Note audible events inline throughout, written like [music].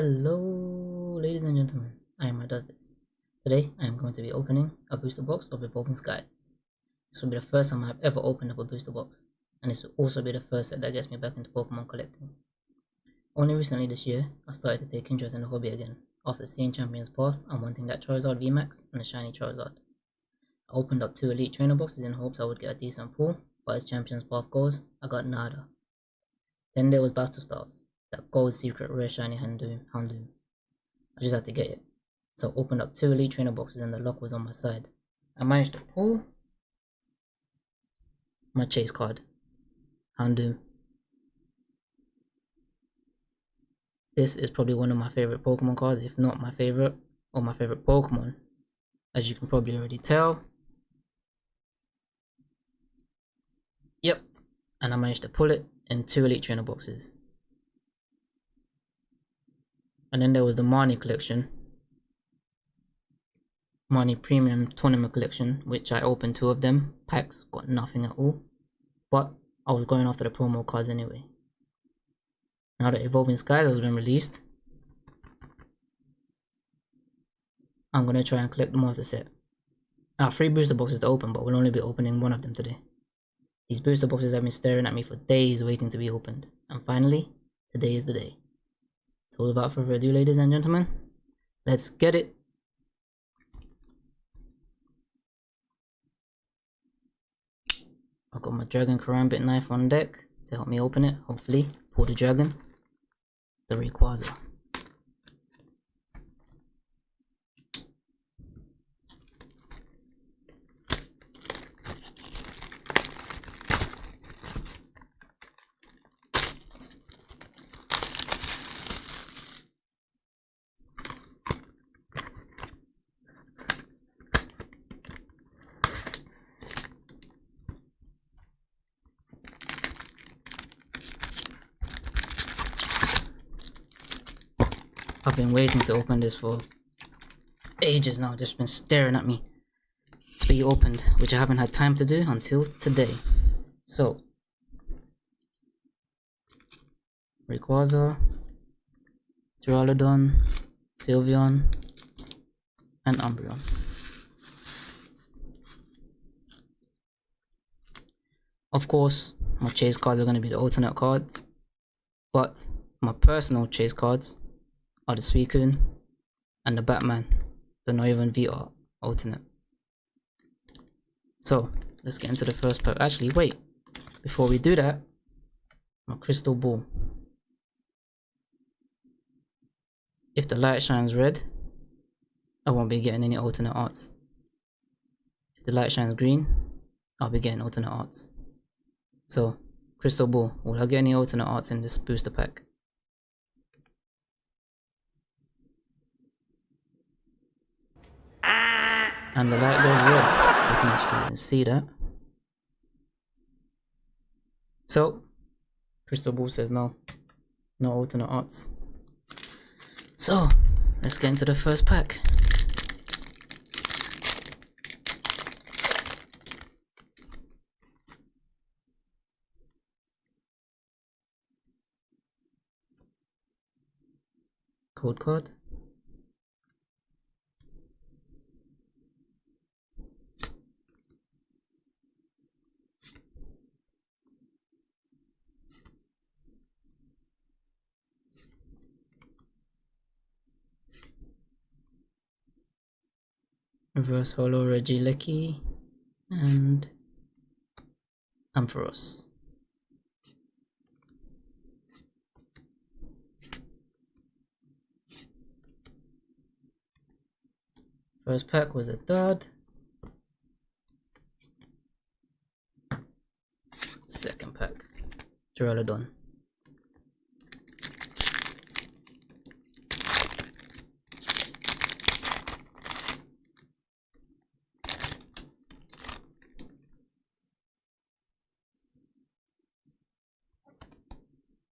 Hello, ladies and gentlemen. I am Does This. Today, I am going to be opening a booster box of Evolving Skies. This will be the first time I've ever opened up a booster box, and this will also be the first set that gets me back into Pokemon collecting. Only recently this year, I started to take interest in the hobby again, after seeing Champions Path and wanting that Charizard VMAX and the shiny Charizard. I opened up two Elite Trainer boxes in hopes I would get a decent pull, but as Champions Path goes, I got nada. Then there was Battle Stars, that gold secret rare shiny Houndoom. Houndoom. I just had to get it. So opened up two elite trainer boxes and the lock was on my side. I managed to pull my chase card. Houndoom. This is probably one of my favorite Pokemon cards, if not my favorite, or my favorite Pokemon. As you can probably already tell. Yep. And I managed to pull it in two elite trainer boxes. And then there was the Marnie collection. Marnie Premium Tournament collection, which I opened two of them. Packs, got nothing at all. But I was going after the promo cards anyway. Now that Evolving Skies has been released, I'm gonna try and collect the master set. Now, three booster boxes to open, but we'll only be opening one of them today. These booster boxes have been staring at me for days waiting to be opened. And finally, today is the day. So without further ado, ladies and gentlemen, let's get it. I've got my Dragon Karambit knife on deck to help me open it, hopefully. Pull the dragon, the Rayquaza. I've been waiting to open this for ages now, just been staring at me to be opened, which I haven't had time to do until today. So, Rayquaza, Duraludon, Sylveon, and Umbreon. Of course, my chase cards are going to be the alternate cards, but my personal chase cards are the Suicune and the Batman, the Noivern VR alternate. So, let's get into the first pack. Actually, wait. Before we do that, my crystal ball. If the light shines red, I won't be getting any alternate arts. If the light shines green, I'll be getting alternate arts. So, crystal ball, will I get any alternate arts in this booster pack? And the light goes red. You can actually see that. So, Crystal Ball says no. No alternate arts. So, let's get into the first pack. Code card. Reverse Holo Regieleki and Ampharos. First pack was a dud. Second pack, Duraludon.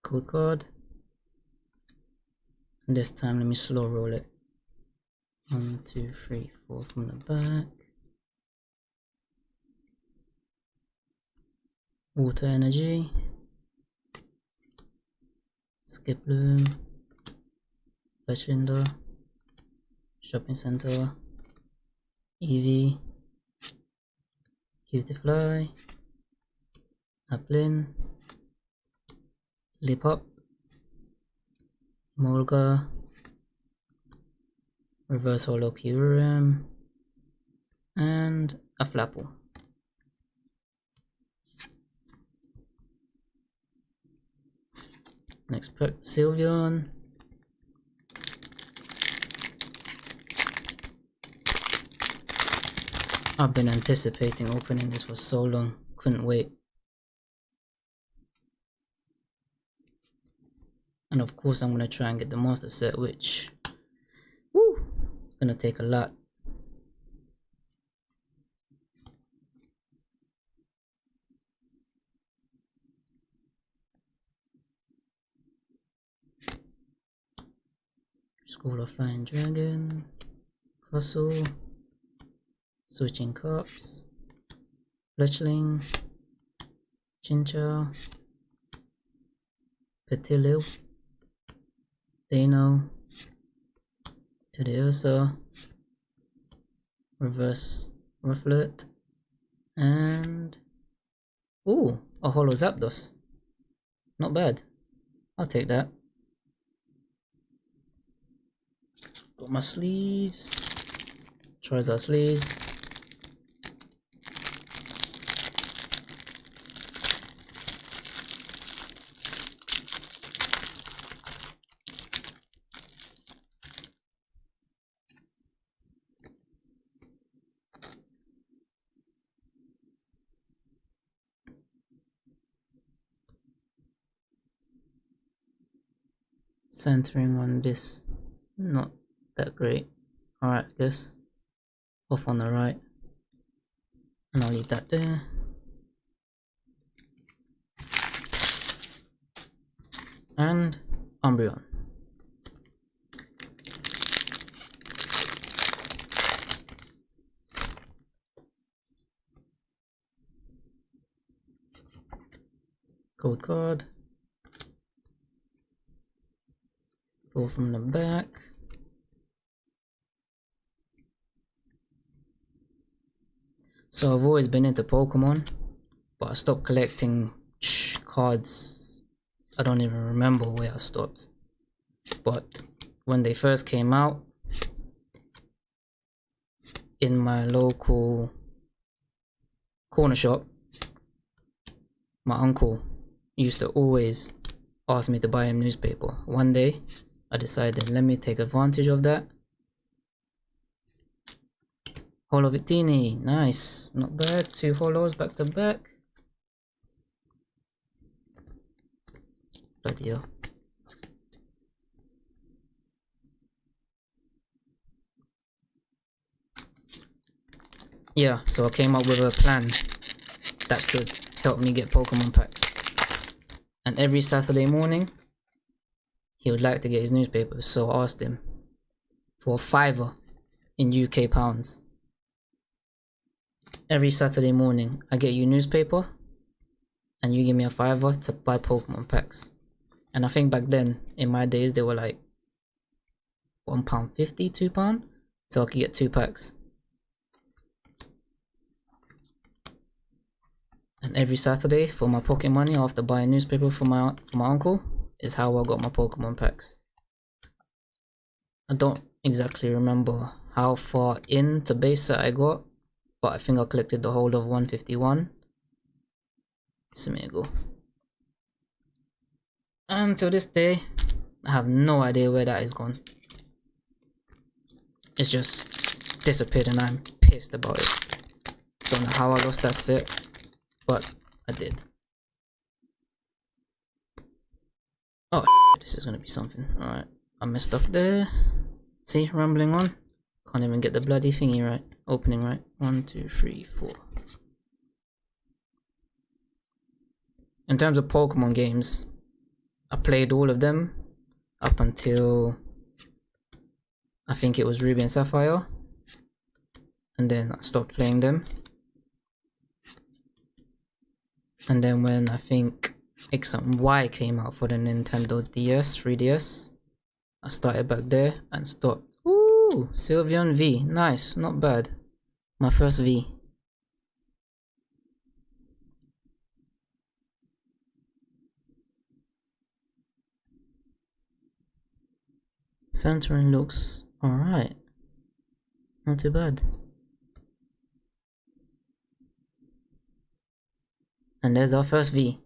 Code card and this time let me slow roll it. One two three four from the back. Water energy. Skiploom Bachinda, Shopping Center, Eevee, Cutiefly, Applin, Liepop, Molga, Reverse Holo and a Flapple. Next pack, Sylveon. I've been anticipating opening this for so long, couldn't wait. And of course I'm gonna try and get the master set, which, woo, it's gonna take a lot. School of Flying Dragon, Crustle, Switching Cups, Fletchling, Chinchou, Petilil, Deino, Teddiursa, Reverse Rufflet, and oh a Holo Zapdos. Not bad. I'll take that. Got my sleeves. Charizard sleeves. Centering on this, not that great. Alright, this off on the right. And I'll leave that there. And Umbreon. Code card. Go from the back. So I've always been into Pokemon, but I stopped collecting cards. I don't even remember where I stopped. But when they first came out, in my local corner shop, my uncle used to always ask me to buy him newspaper. One day, I decided let me take advantage of that Holo Victini, nice. Not bad. Two holos back to back. Bloody hell. Yeah, so I came up with a plan that could help me get Pokemon packs. And every Saturday morning, he would like to get his newspaper, so I asked him for a fiver in UK pounds every Saturday morning I get you newspaper and you give me a fiver to buy Pokemon packs. And I think back then, in my days, they were like one pound fifty, two pound, so I could get two packs. And every Saturday for my pocket money, I have to buy a newspaper for my for my uncle. Is how I got my Pokemon packs. I don't exactly remember how far in into base set I got, but I think I collected the whole of 151. Smeagol. And to this day, I have no idea where that is gone. It's just disappeared and I'm pissed about it. Don't know how I lost that set, but I did. Oh, [laughs] this is gonna be something. Alright, I messed up there. See, rambling on. Can't even get the bloody thingy right. Opening right. One, two, three, four. In terms of Pokemon games, I played all of them up until I think it was Ruby and Sapphire. And then I stopped playing them. And then when I think X and Y came out for the Nintendo DS, 3DS, I started back there and stopped. Ooh, Sylveon V. Nice, not bad. My first V. Centering looks alright. Not too bad. And there's our first V.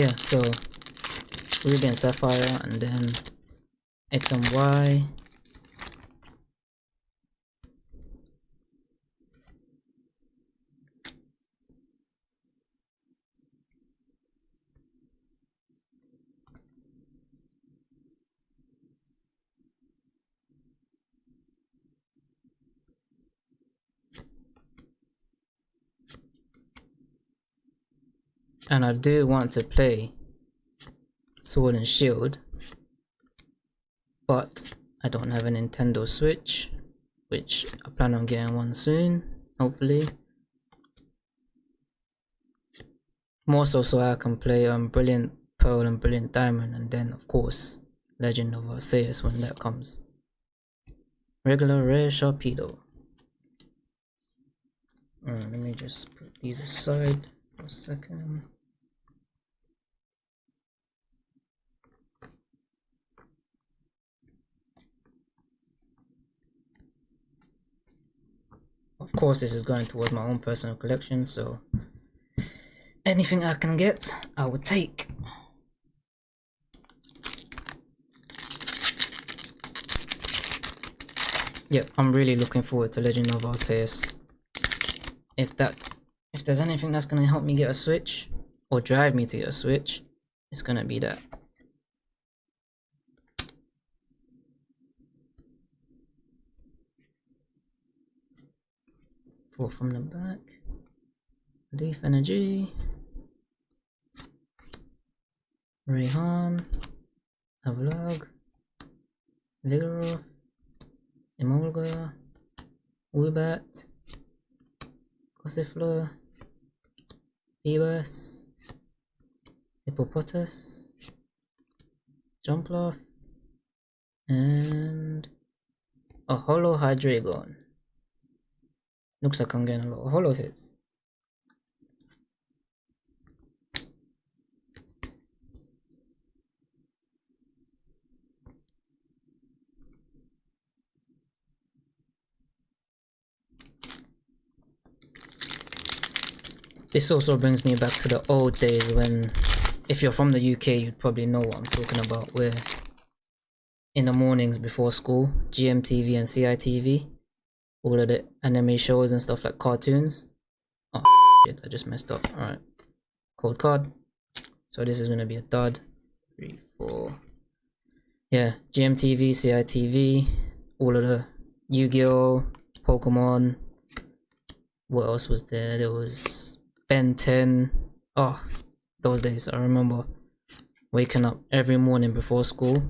Yeah, so Ruby and Sapphire and then X and Y and I do want to play Sword and Shield but I don't have a Nintendo Switch which I plan on getting one soon hopefully. More so so I can play um, Brilliant Pearl and Brilliant Diamond and then of course Legend of Arceus when that comes. Regular rare Sharpedo. Let me just put these aside for a second of course this is going towards my own personal collection so anything I can get I would take. Yep I'm really looking forward to Legend of Arceus. If that if there's anything that's gonna help me get a switch or drive me to get a switch it's gonna be that From the back. Leaf Energy. Raihan. Avlog. Vigoroth. Emolga. Woobat. Gossifleur. Feebas. Hippopotas. Jumpluff. And a Holo Hydreigon. Looks like I'm getting a lot of holo hits. This also brings me back to the old days when, if you're from the UK, you'd probably know what I'm talking about, where in the mornings before school, GMTV and CITV, all of the anime shows and stuff like cartoons. Oh shit, I just messed up. Alright. Code card. So this is gonna be a dud. Three, four. Yeah, GMTV, CITV, all of the Yu-Gi-Oh, Pokemon. What else was there? There was Ben 10. Oh, those days I remember waking up every morning before school,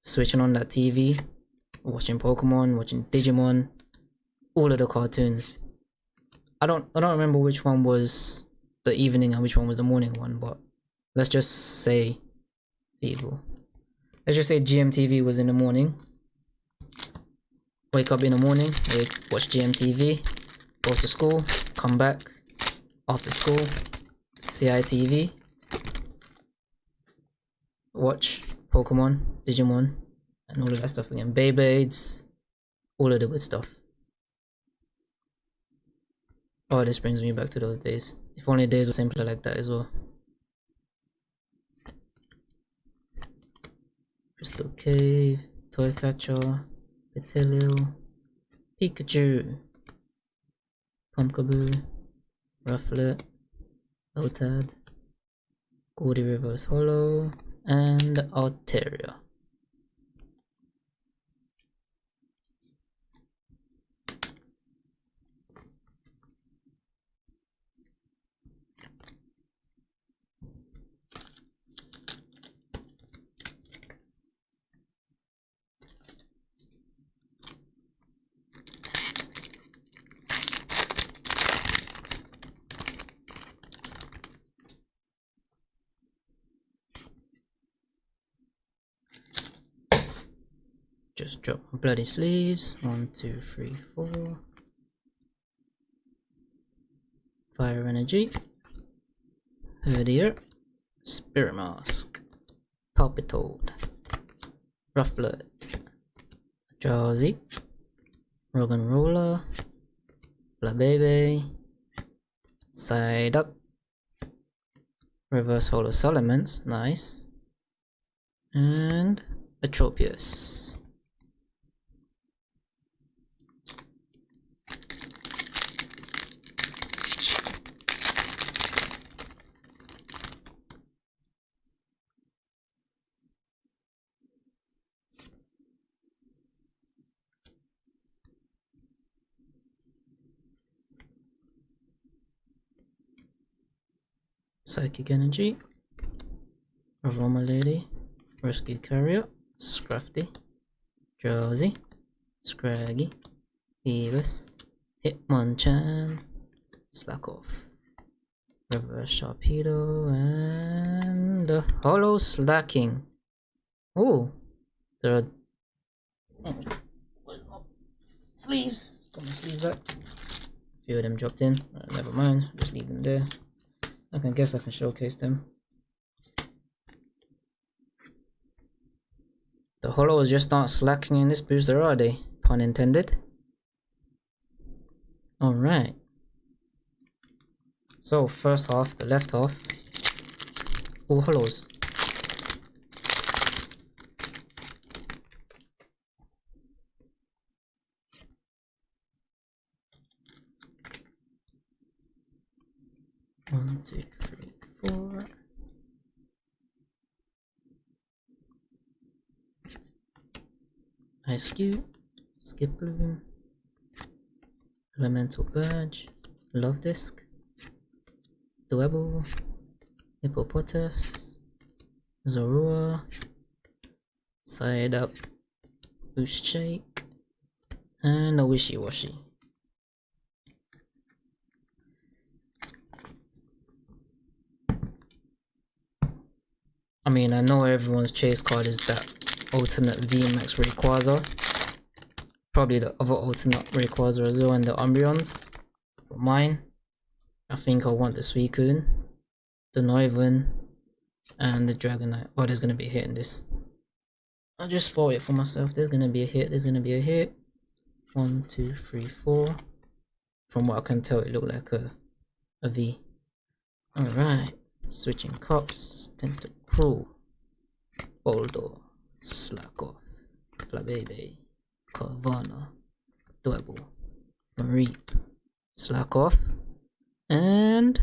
switching on that TV, watching Pokemon, watching Digimon, all of the cartoons. I don't I don't remember which one was the evening and which one was the morning one, but let's just say evil. Let's just say GMTV was in the morning. Wake up in the morning, watch GMTV, go to school, come back, after school, CITV, watch Pokemon, Digimon, and all of that stuff again. Beyblades, all of the good stuff. Oh, this brings me back to those days. If only days were simpler like that as well. Crystal Cave, Toy Catcher, Petilil, Pikachu, Pumpkaboo, Rufflet, Lotad, Goldie Reverse Hollow, and Altaria. Just drop my bloody sleeves. One, two, three, four. Fire energy. Herdier. Spirit Mask. Palpitoad. Rufflet. Drowsy. Rogan Roller. Baby. Psyduck. Reverse Holo Salamence. Nice. And Atropius. Psychic Energy, Aroma Lady, Rescue Carrier, Scrafty, Josie, Scraggy, Evis, Hitmonchan, Slakoth, Reverse Sharpedo, and the Holo Slaking. Oh, there are sleeves. Got my sleeves back. A few of them dropped in. Uh, never mind, just leave them there. I can guess I can showcase them. The holos just not slacking in this booster, are they? Pun intended. Alright. So, first half, the left half. All holos. One, two, three, four. Ice Cube, Skiploom, Elemental Badge, Love Disc, Dwebble, Hippopotas, Zorua, Side Up, Boost Shake, and a Wishy Washy. Mean, I know everyone's chase card is that alternate VMAX Rayquaza. Probably the other alternate Rayquaza as well and the Umbreons. But mine, I think I want the Suicune, the Noivern, and the Dragonite. Oh, there's gonna be a hit in this. I'll just spoil it for myself. There's gonna be a hit, there's gonna be a hit. One, two, three, four. From what I can tell, it looked like a, a V. Alright. Switching cups, Tentacruel, Boldo, Slakoth, Flabebe, Carvanha, Dwebble, Mareep, Slakoth, and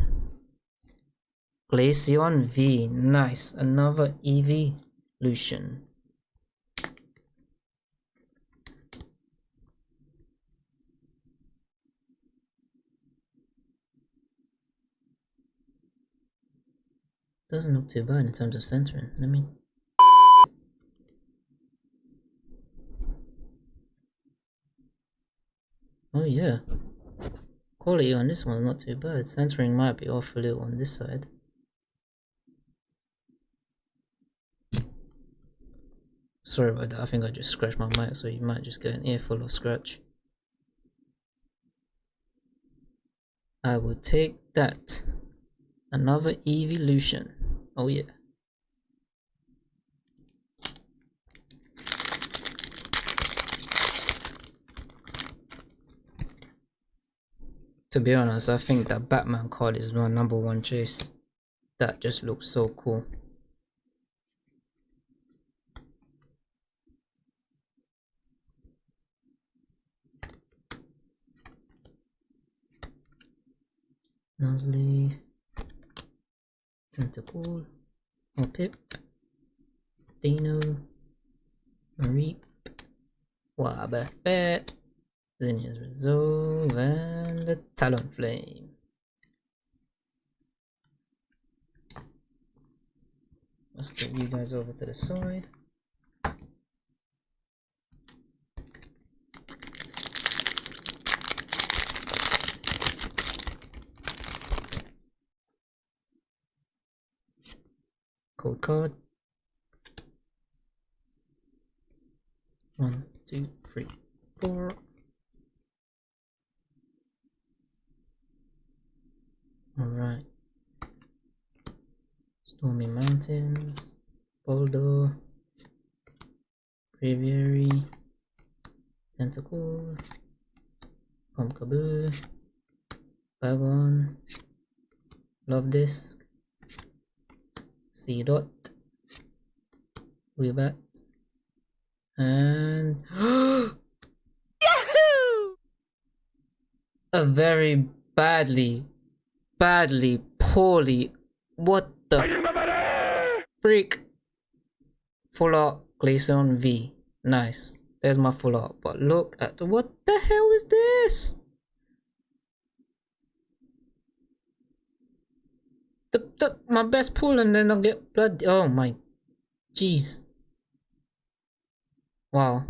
Glaceon V. Nice, another evolution. Doesn't look too bad in terms of centering. Let me... Oh yeah. Quality on this one's not too bad. Centering might be off a little on this side. Sorry about that, I think I just scratched my mic so you might just get an earful of scratch. I would take that. Another evolution. Oh yeah. To be honest, I think that Batman card is my number one choice. That just looks so cool. Nuzleaf. Tentacool, Pip, Deino, Mareep, Wobbuffet, Zinnia's Resolve, and the Talonflame. Let's get you guys over to the side. Code card One, two, three, four. Alright. Stormy Mountains, Boulder, Braviary, Tentacle, Pumpkaboo, Bagon, Love Disc, C Dot, Woobat, and [gasps] Yahoo! A very badly, badly, poorly, what the freak? Full art Glaceon V. Nice. There's my full art. But look at the, what the hell is this? The my best pull and then I'll get blood. Oh my, jeez. Wow.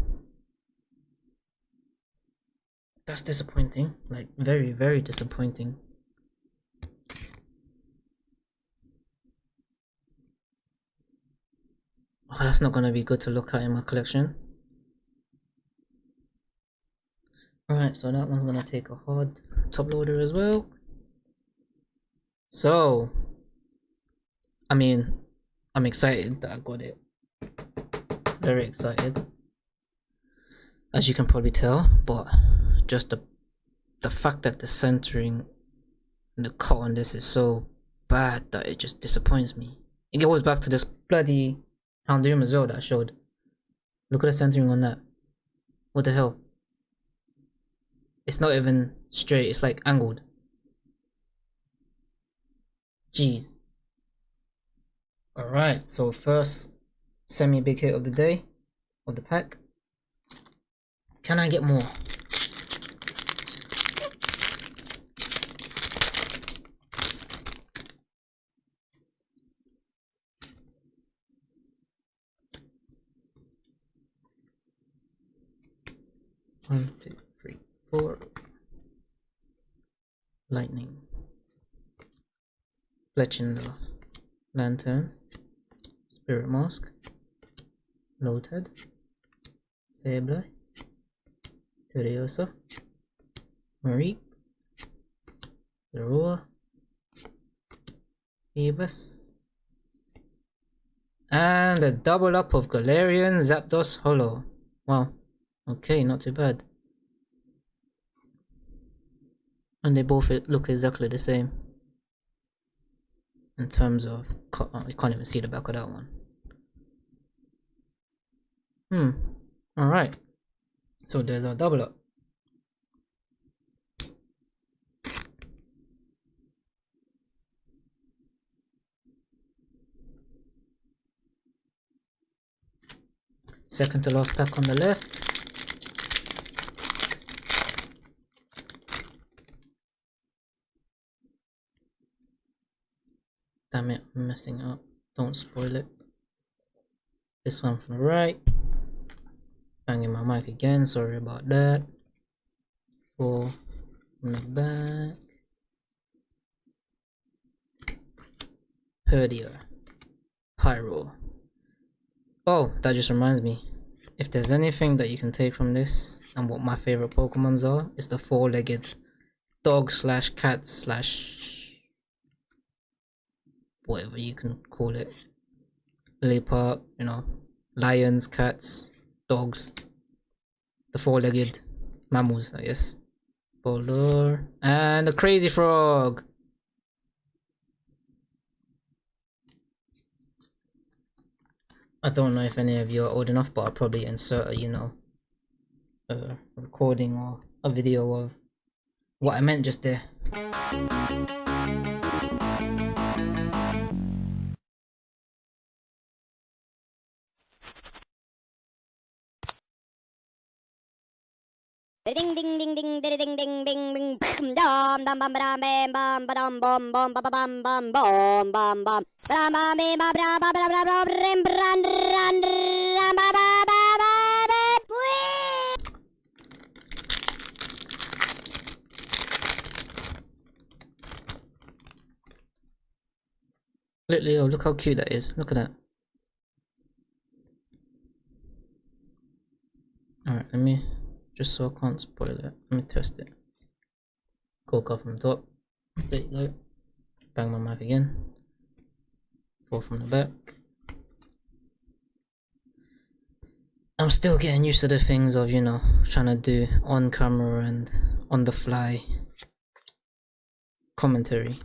That's disappointing. Like very very disappointing. Oh, that's not gonna be good to look at in my collection. Alright, so that one's gonna take a hard top loader as well. So, I mean, I'm excited that I got it. Very excited. As you can probably tell, but just the the fact that the centering and the cut on this is so bad that it just disappoints me. It goes back to this bloody Houndoom as well that I showed. Look at the centering on that. What the hell? It's not even straight, it's like angled. Jeez. Alright, so first semi-big hit of the day, of the pack. Can I get more? One, two, three, four. Lightning. Fletchinder. Lanturn. Spirit Mask. Loaded. Sableye. Turiosa. Marie. Zorua. Feebas. And a double up of Galarian Zapdos Hollow. Wow. Okay, not too bad. And they both look exactly the same. In terms of, oh, you can't even see the back of that one. Hmm, alright. So there's our double up. Second to last pack on the left. Damn it, I'm messing up. Don't spoil it. This one from the right. Banging my mic again, sorry about that. Four from the back. Herdier. Pyro. Oh, that just reminds me. If there's anything that you can take from this, and what my favorite Pokemons are, is the four-legged dog slash cat slash whatever you can call it. Leopard, you know, lions, cats, dogs, the four-legged mammals, I guess. Boulder, and the crazy frog. I don't know if any of you are old enough, but I'll probably insert a, you know, a recording or a video of what I meant just there. Ding ding ding ding ding ding ding ding dum dum bum bum bam bum bum bum bum bum bum bum bum bum bum bum bum bum bum bum bum bum bum rim run run run ba ba ba ba ba Look, Leo, look how cute that is. Look at that. let me just so I can't spoil it. Let me test it. Coca from the top. There you go. Bang my mic again. Four from the back. I'm still getting used to the things of, you know, trying to do on camera and on the fly commentary.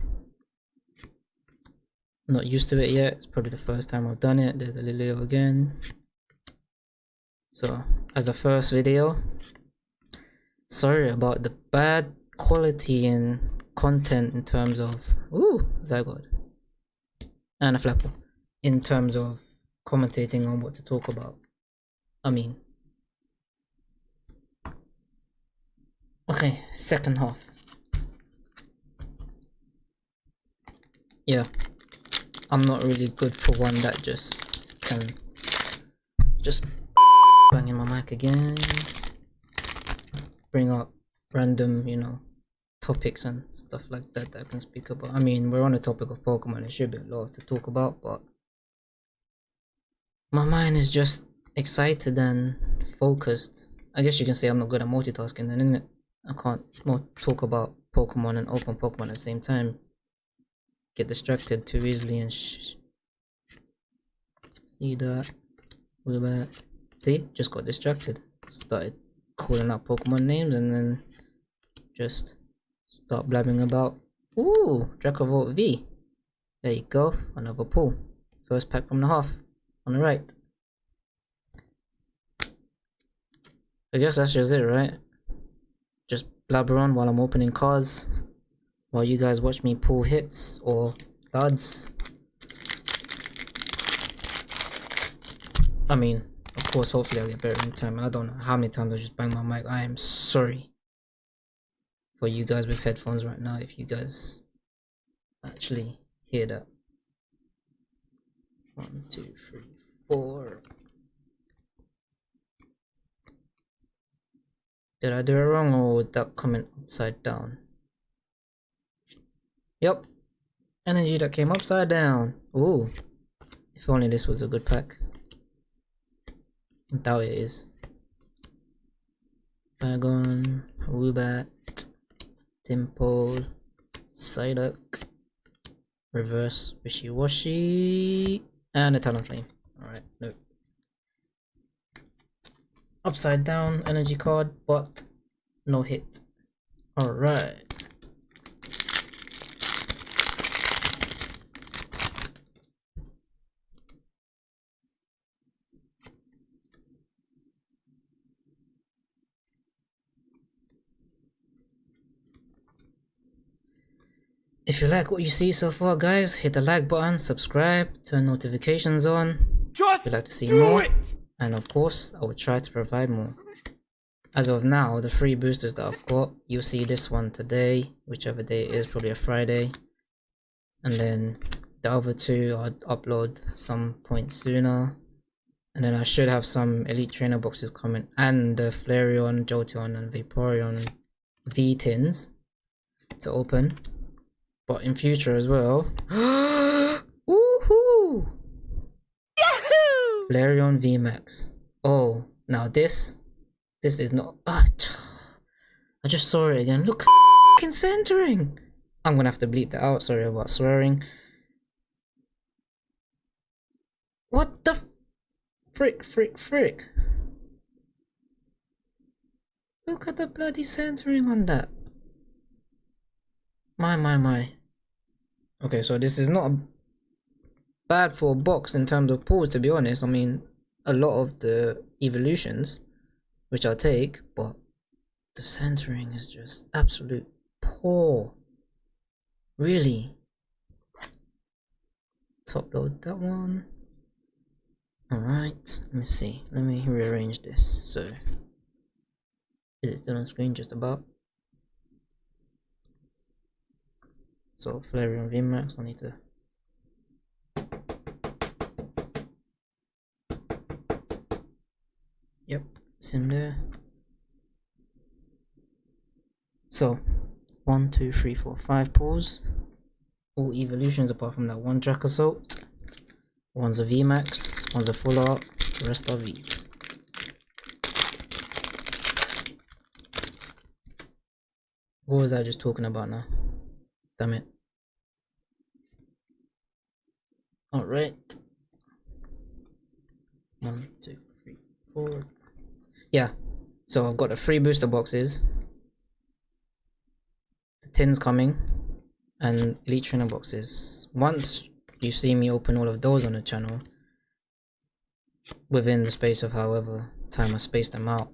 Not used to it yet. It's probably the first time I've done it. There's a Lilio again. So, as the first video, sorry about the bad quality and content in terms of ooh Zygote and a flapper in terms of commentating on what to talk about. I mean Okay, second half. Yeah. I'm not really good for one that just can just [laughs] banging my mic again. Bring up random, you know, topics and stuff like that that I can speak about. I mean, we're on the topic of Pokemon, there should be a lot to talk about, but my mind is just excited and focused. I guess you can say I'm not good at multitasking then, isn't it? I can't talk about Pokemon and open Pokemon at the same time. Get distracted too easily and See that? We're back. See? Just got distracted. Started calling out Pokemon names and then just start blabbing about. Ooh, Dracozolt V. There you go, another pull. First pack from the half, on the right. I guess that's just it, right? Just blabber on while I'm opening cards. While you guys watch me pull hits or duds. I mean, of course, hopefully I'll get better in time. And I don't know how many times I just bang my mic. I am sorry for you guys with headphones right now if you guys actually hear that. One, two, three, four. Did I do it wrong or was that coming upside down? Yep. Energy that came upside down. Ooh. If only this was a good pack. I doubt it is. Bagon, Woobat, Dimple, Psyduck, Reverse Wishy-Washy, and a Talonflame. Alright, no. Upside down energy card, but no hit. Alright. If you like what you see so far guys, hit the like button, subscribe, turn notifications on Just if you'd like to see more. It. And of course, I will try to provide more. As of now, the free boosters that I've got, you'll see this one today, whichever day it is, probably a Friday. And then the other two I'll upload some point sooner. And then I should have some Elite Trainer boxes coming, and the Flareon, Jolteon, and Vaporeon V-Tins to open but in future as well. [gasps] Woohoo! Yahoo! Larion VMAX. Oh, now this, this is not. Uh, [sighs] I just saw it again. Look, [laughs] fucking centering. I'm gonna have to bleep that out. Sorry about swearing. What the frick, frick, frick? Look at the bloody centering on that. My, my, my. Okay, so this is not bad for a box in terms of pulls, to be honest. I mean, a lot of the evolutions, which I'll take, but the centering is just absolute poor. Really. Top load that one. Alright, let me see. Let me rearrange this. So, is it still on screen just about? So Flareon Vmax on it. Yep, it's there. So, one, two, three, four, five pulls. All evolutions apart from that one Jack Assault. One's a VMAX, one's a full art, the rest are Vs. What was I just talking about now? Damn it. Alright. One, two, three, four. Yeah. So I've got the free booster boxes. The tins coming. And elite trainer boxes. Once you see me open all of those on the channel, within the space of however time I space them out,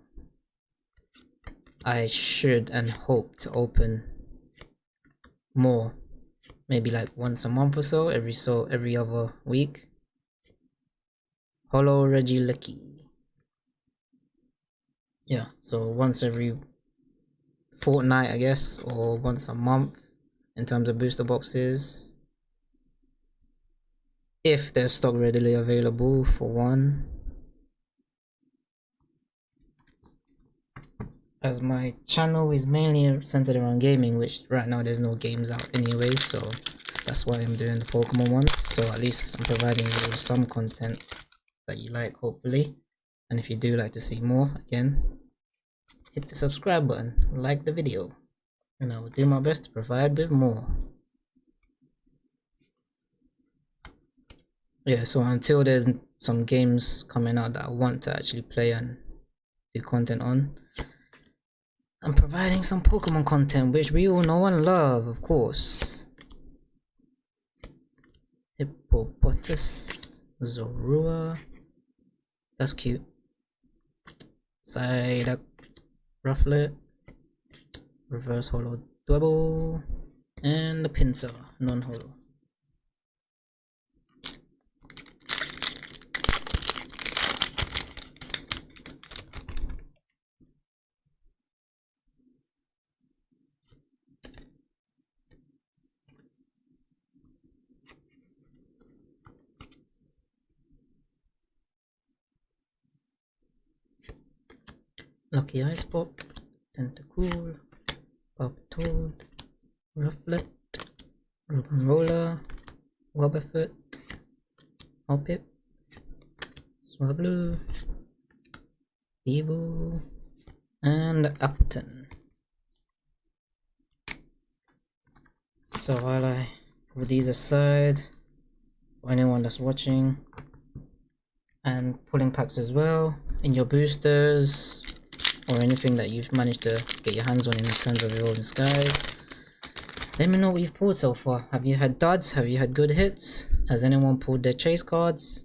I should and hope to open more maybe like once a month or so every so every other week. Holo Regieleki yeah so once every fortnight I guess or once a month in terms of booster boxes. If there's stock readily available for one as my channel is mainly centered around gaming which right now there's no games out anyway so that's why i'm doing the pokemon ones. So at least i'm providing you with some content that you like hopefully. And if you do like to see more again hit the subscribe button like the video and i will do my best to provide with more. Yeah so until there's some games coming out that i want to actually play and do content on I'm providing some Pokemon content which we all know and love, of course. Hippopotas, Zorua. That's cute. Psyduck, Rufflet, Reverse Holo Dwebble, and the Pinsir, non-holo. Lucky Ice Pop, Tentacool, Pop Toad, Rufflet, Roller, Wobbuffet, Hoppip, Swablu, Evo, and Upton. So while I put these aside, for anyone that's watching, and pulling packs as well, in your boosters, or anything that you've managed to get your hands on in terms of Evolving Skies. Let me know what you've pulled so far. Have you had duds? Have you had good hits? Has anyone pulled their chase cards?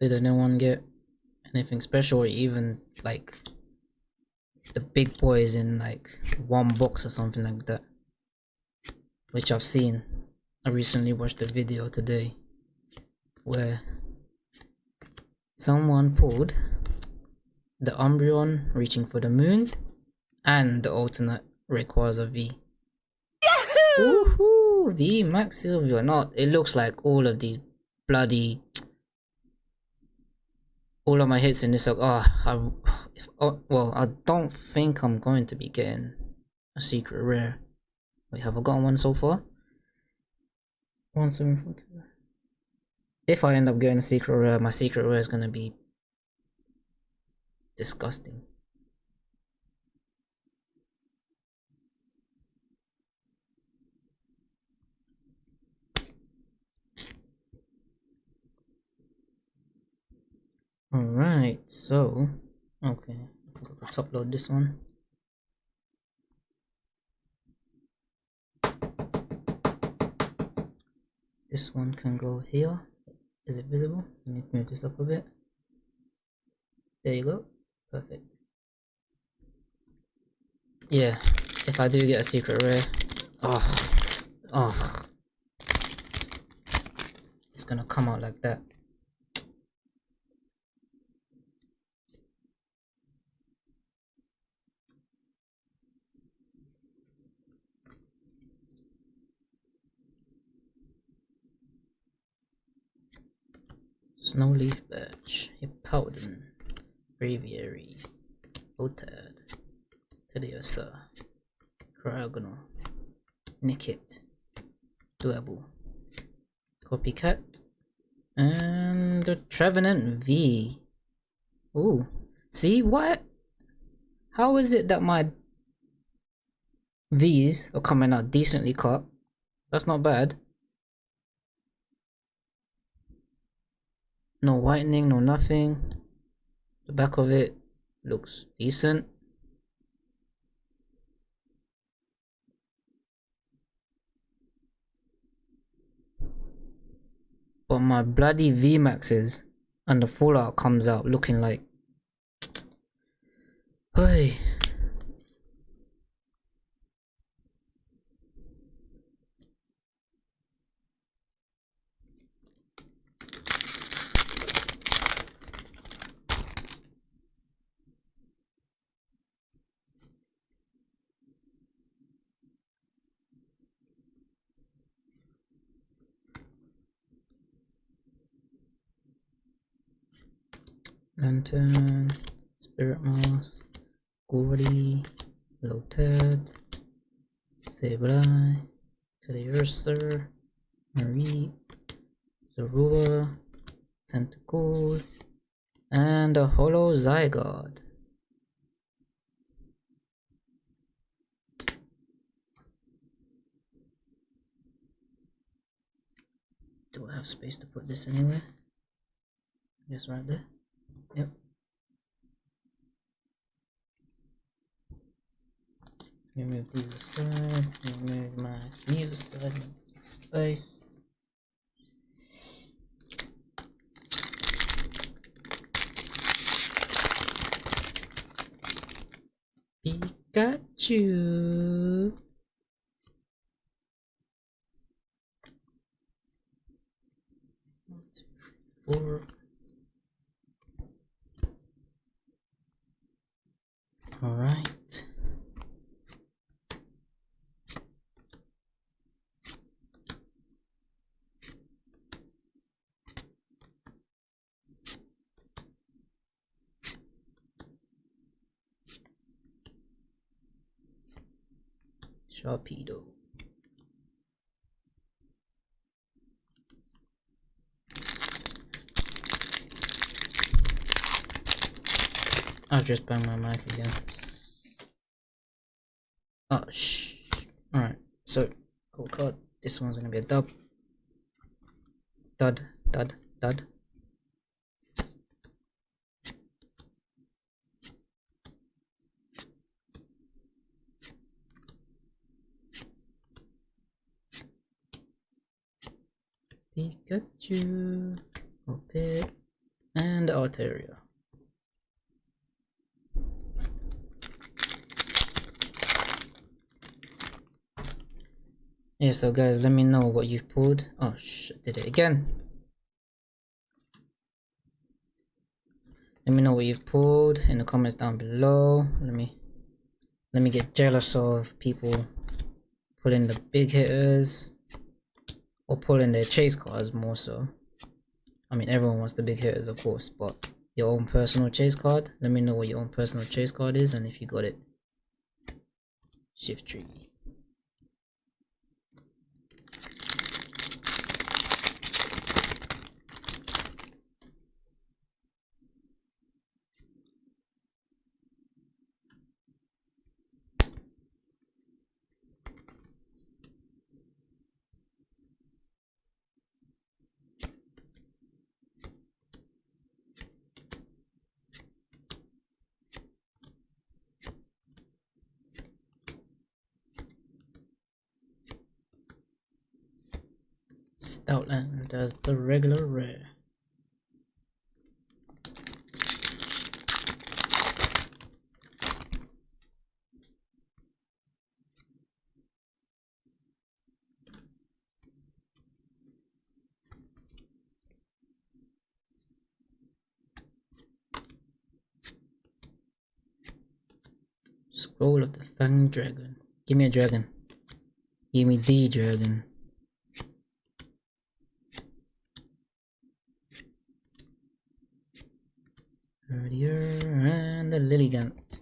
Did anyone get anything special or even like the big boys in like one box or something like that? Which I've seen. I recently watched a video today where someone pulled the Umbreon reaching for the moon and the alternate Rayquaza V. Yahoo! Woohoo! V Max Silvio. Not, it looks like all of these bloody all of my hits in this oh, I, if, oh, well I don't think I'm going to be getting a secret rare Wait, have I gotten one so far? One seven four two. If I end up getting a secret rare, my secret rare is gonna be disgusting. Alright, so okay, I forgot to top load this one. This one can go here. Is it visible? Let me move this up a bit. There you go. Perfect. Yeah if i do get a secret rare oh oh it's gonna come out like that Snowleaf Birch, Hippowdon, Braviary, Otad, Teddiursa, Cryogonal, Nickit, Dwebble, Copycat, And the Trevenant V. Ooh. See what? How is it that my V's are coming out decently cut? That's not bad. No whitening, no nothing. The back of it looks decent. But my bloody VMAXs and the Fallout comes out looking like... [tsk] Hey. Lanturn, Spirit Mask, Gordie, Loted, Sableye, Teddy Marie, Zorua, Tentacool, and a Holo Zygarde. Do I have space to put this anywhere? Yes, right there. Yep. Remove these aside, remove my sleeves aside, space. Pikachu. One, two, three, four. All right. Sharpedo. Just banged my mic again. Oh, shh. Alright, so, cool card. This one's gonna be a dub. Dud, dud, dud. Pikachu, Opet, and Altaria. Yeah, so guys, let me know what you've pulled. Oh, shit, did it again. Let me know what you've pulled in the comments down below. Let me let me get jealous of people pulling the big hitters or pulling their chase cards more so. I mean, everyone wants the big hitters, of course, but your own personal chase card. Let me know what your own personal chase card is and if you got it. Shift Stoutland does the regular rare. Scroll of the Fang Dragon. Give me a dragon. Give me the dragon. And the Lilligant.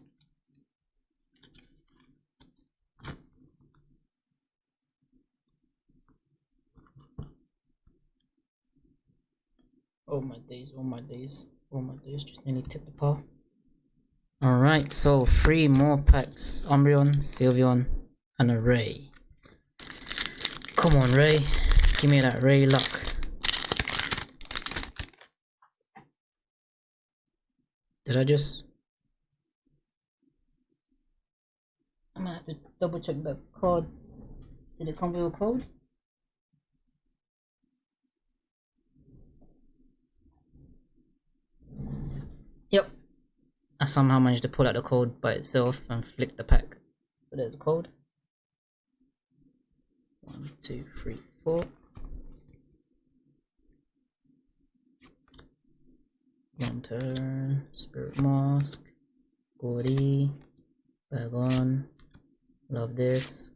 Oh my days. oh my days oh my days, just nearly tip the par. Alright, so three more packs. Umbreon, Sylveon, and a Ray. Come on, Ray. Give me that Ray luck. Did I just... I'm gonna have to double check the code. Did it come with a code? Yep. I somehow managed to pull out the code by itself and flick the pack. But there's a code. One, two, three, four. Lanturn, Spirit Mask, Gordie, Bagon, Love This,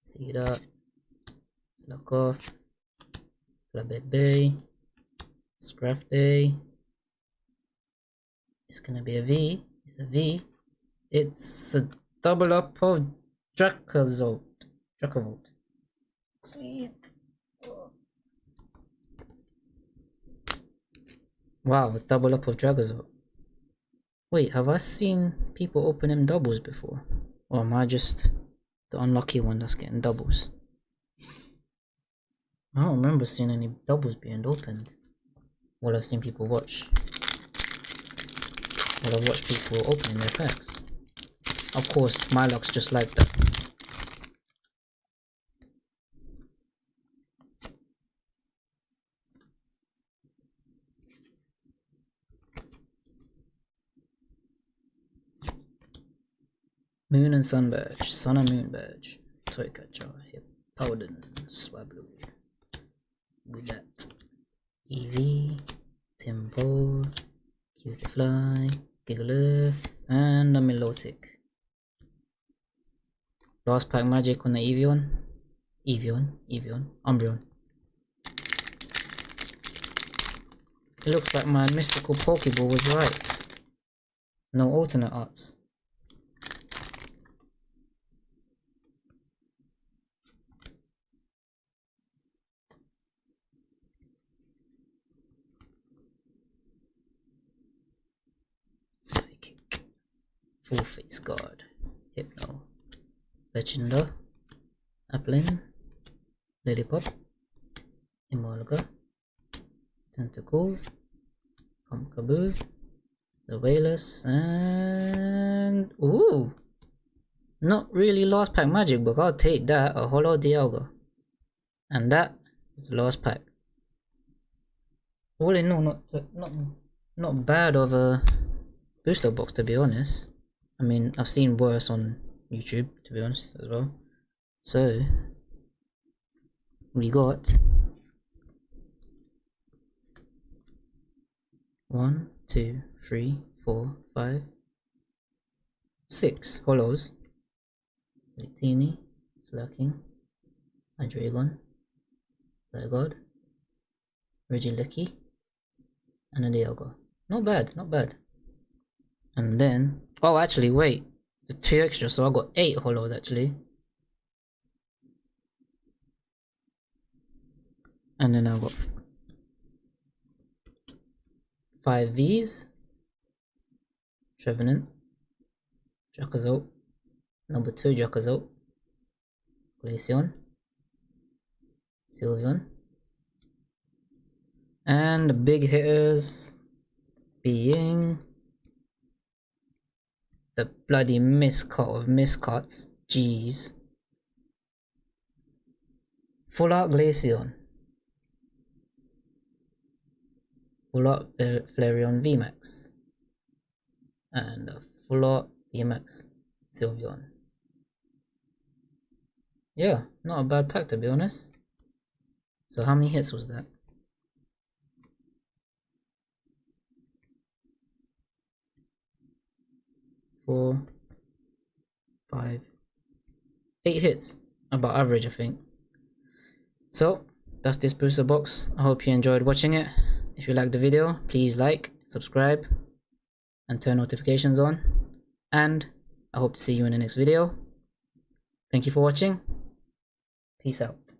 Slack Off, Flabébé, Scrafty. It's gonna be a V. It's a V. It's a double up of Dracozolt. Dracovolt. Sweet. Wow, double up of Dracozolt. Wait, have I seen people open them doubles before? Or am I just the unlucky one that's getting doubles? I don't remember seeing any doubles being opened. Well, I've seen people watch. Well, I've watched people opening their packs. Of course, my luck's just like that. Moon and Sun Badge, Sun and Moon Badge, Toy Catcher, Hip Powden, Swablu, Budat, Eevee, Tempo, Cutiefly, Giggler, and a Milotic. Last pack magic on the Evion, Evion, Evion, Umbreon. It looks like my mystical Pokeball was right. No alternate arts. Full Face Guard, Hypno, Legenda, Applin, Lillipup, Emolga, Tentacool, Pumpkaboo, Surveillance, and ooh, not really last pack magic, but I'll take that. A Holo Dialga, and that is the last pack. All in all, not not not bad of a booster box to be honest. I mean, I've seen worse on YouTube, to be honest, as well. So, we got one, two, three, four, five, six holos. Litini, Slaking, Hydreigon, Zygarde, Regieleki, and a Dialga. Not bad, not bad. And then Oh, actually, wait. The two extra, so I got eight holos actually. And then I got five V's. Trevenant. Dracozolt. Number two Dracozolt. Glaceon. Sylveon. And the big hitters being the bloody miscot of miscots. Jeez. Full Art Glaceon. Full Art Flareon VMAX. And a Full Art VMAX Sylveon. Yeah, not a bad pack to be honest. So how many hits was that? Four, five, eight hits. About average, I think. So, that's this booster box. I hope you enjoyed watching it. If you liked the video, please like, subscribe, and turn notifications on. And I hope to see you in the next video. Thank you for watching. Peace out.